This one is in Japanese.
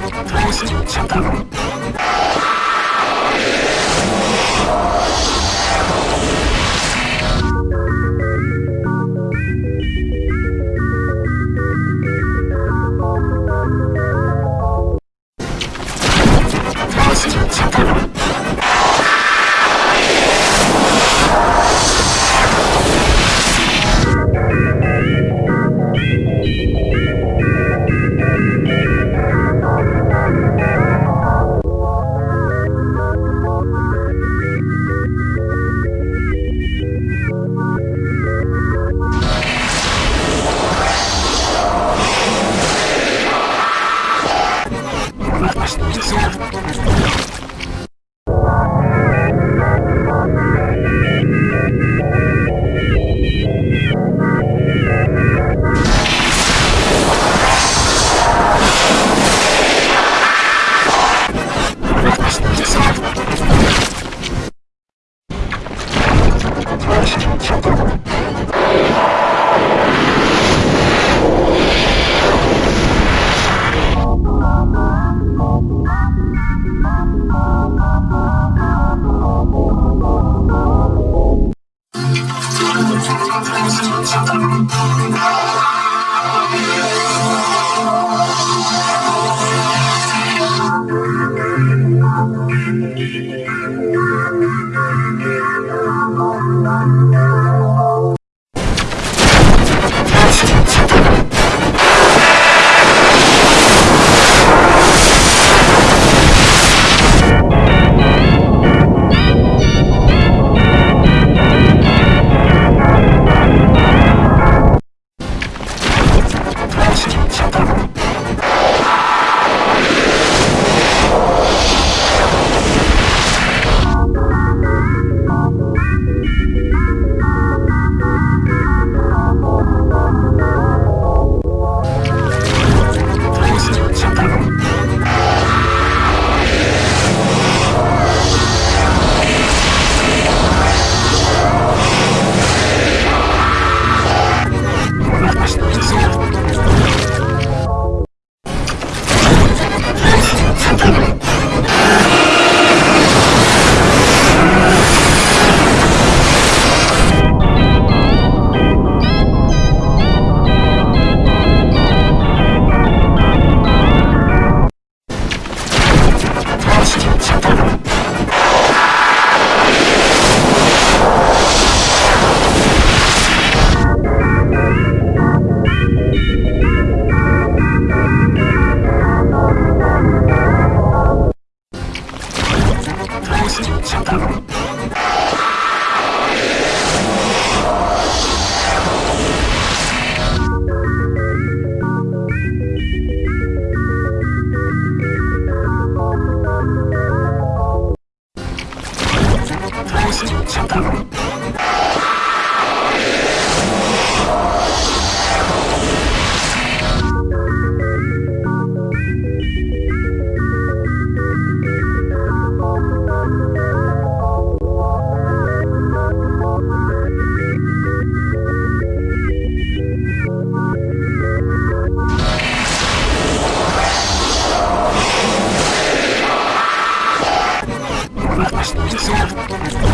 楽しんじゃった Bye. Спасибо.